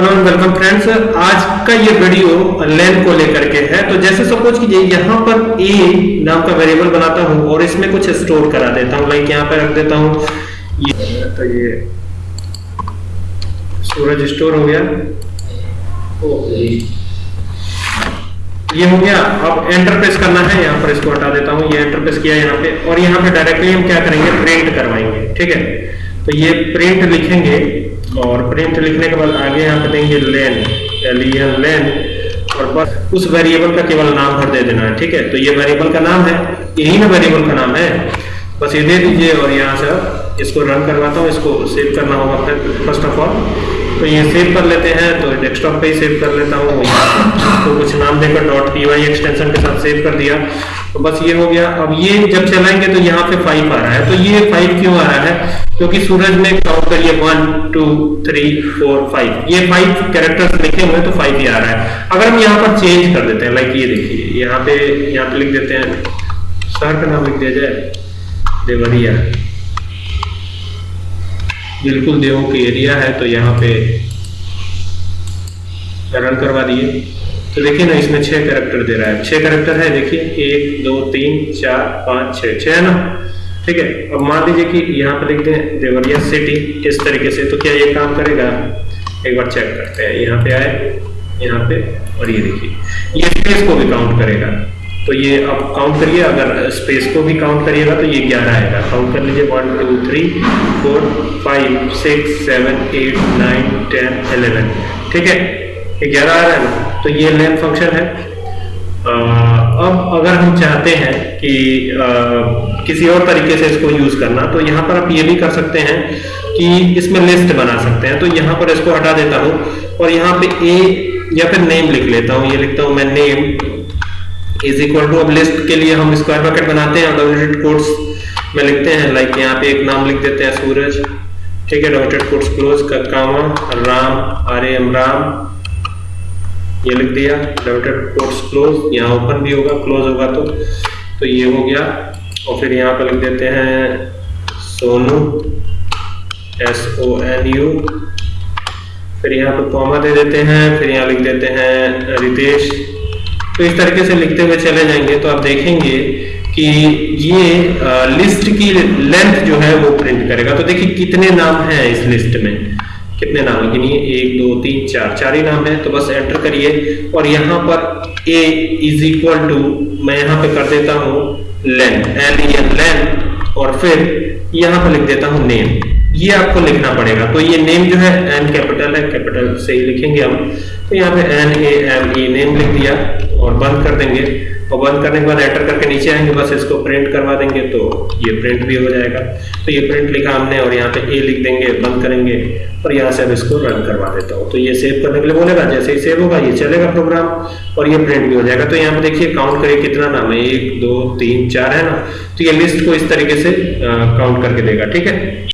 Hello welcome friends आज का ये वीडियो लेन को लेकर के है। तो जैसे सपोज़ कीजिए यहाँ पर ए नाम का वेरिएबल बनाता हूँ और इसमें कुछ स्टोर करा देता हूँ। लाइक यहाँ पे रख देता हूँ। ये तो ये सूरज स्टोर हो गया। ये हो गया। अब एंटर प्रेस करना है। यहाँ पर इसको हटा देता हूँ। ये एंटर प्रेस किया यहाँ पे। और यहाँ पे डायरेक्टली हम क्या करेंगे? प्रिंट करवाएँगे। ठीक है? तो ये प्रिंट लिखेंगे। और प्रिंट लिखने के बाद आगे यहाँ पे देंगे लेन एलियन लेन और बस उस वेरिएबल का केवल नाम भर दे देना है, ठीक है? तो ये वेरिएबल का नाम है यही ना वेरिएबल का नाम है। बस ये दे दीजिए और यहाँ से इसको रन करवाता हूँ, इसको सेव करना होगा फिर फ़र्स्ट ऑफ़ ऑल तो ये सेव कर लेते हैं तो डेस्कटॉप पे ही सेव कर लेता हूँ। तो कुछ नाम देकर डॉट पी वाई एक्सटेंशन के साथ सेव कर दिया। तो बस ये हो गया। अब ये जब चलाएँगे तो यहाँ पे फाइव आ रहा है। तो ये फाइव क्यों आ रहा है? क्योंकि सूरज में काउंट करिए one two three four five ये फाइव कैरेक्टर्स लिखे हुए तो फाइव ही आ रहा है। अगर हम यहाँ पर चेंज कर देते हैं लाइक ये देखिए, यहाँ पे यहाँ पे लिख देते हैं। शहर का नाम लिख दिया जाए। देवरिया। बिल्कुल देवों की एरिया है तो यहाँ पे रन करवा दिए। तो देखिए ना, इसमें छह कैरेक्टर दे रहा है। छह कैरेक्टर है, देखिए, एक, दो, तीन, चार, पाँच, छह। छह है ना? ठीक है, अब मान लीजिए कि यहाँ पे लिख दें देवरिया सिटी इस तरीके से तो क्या ये काम करेगा? एक बार चेक करते हैं। यहाँ पे आए, यहाँ पे, और ये देखिए, ये स्पेस को भी काउंट करेगा। तो ये अब काउंट करिए अगर स्पेस को भी काउंट करिएगा तो ये ग्यारह आएगा? काउंट कर लीजिए one two three four five six seven eight nine ten eleven ठीक है? ये ग्यारह आ रहा है ना? तो ये लेन फ़ंक्शन है। अब अगर हम चाहते हैं कि आ, किसी और तरीके से इसको यूज़ करना तो यहाँ पर आप ये भी कर सकते हैं कि इसमें लिस्ट बना सकते हैं। तो यहाँ पर इसको हटा देता हूँ और यहाँ पे ए या फिर नेम लिख लेता हूँ। ये लिखता हूँ मैं नेम इज़ इक्वल टू अब लिस्ट के लिए हम स्क्वायर ब्रैकेट बनाते हैं डबल कोट्स में लिखते हैं लाइक यहाँ पे एक नाम लिख देते हैं, सूरज। ठीक है डबल कोट्स क्लोज का comma Ram, R M, Ram. ये लिख दिया डबल कोट्स क्लोज यहाँ ओपन भी होगा क्लोज होगा तो। तो ये हो गया, और फिर यहाँ पर लिख देते हैं, Sonu S O N U फिर यहाँ पर कॉमा दे देते हैं, फिर यहाँ लिख देते हैं, रितेश। तो इस तरीके से लिखते हुए चले जाएँगे। तो आप देखेंगे कि ये लिस्ट की लेंथ जो है वो प्रिंट करेगा। तो देखिए कितने नाम हैं इस लिस्ट में। कितने नाम? है गिनिए एक, दो, तीन, चार चार ही नाम है। तो बस एंटर करिए। और यहाँ पर ए इज़ इक्वल टू मैं यहाँ पे कर देता हूँ लेन एल एन लेन और फिर यहाँ पर लिख देता हूँ नेम ये आपको लिखना पड़ेगा। तो ये नेम जो है एन कैपिटल है। कैपिटल से ही लिखेंगे हम। तो यहाँ पे N A M E name लिख दिया। और बंद कर देंगे। और बंद करने के बाद एंटर करके नीचे आएँगे, बस इसको प्रिंट करवा देंगे तो ये प्रिंट भी हो जाएगा। तो ये प्रिंट लिखा हमने और यहाँ पे ए लिख देंगे, बंद करेंगे और यहाँ से अब इसको रन करवा देता हूँ। तो ये सेव करने के लिए बोलेगा, जैसे ही सेव होगा ये चलेगा प्रोग्राम और ये प्रिंट भी हो जाएगा। तो यहाँ पे देखिए काउंट करिए कितना नाम है, एक, दो, तीन, चार है ना? तो ये लिस्ट को इस तरीके से काउंट करके देगा, ठीक है?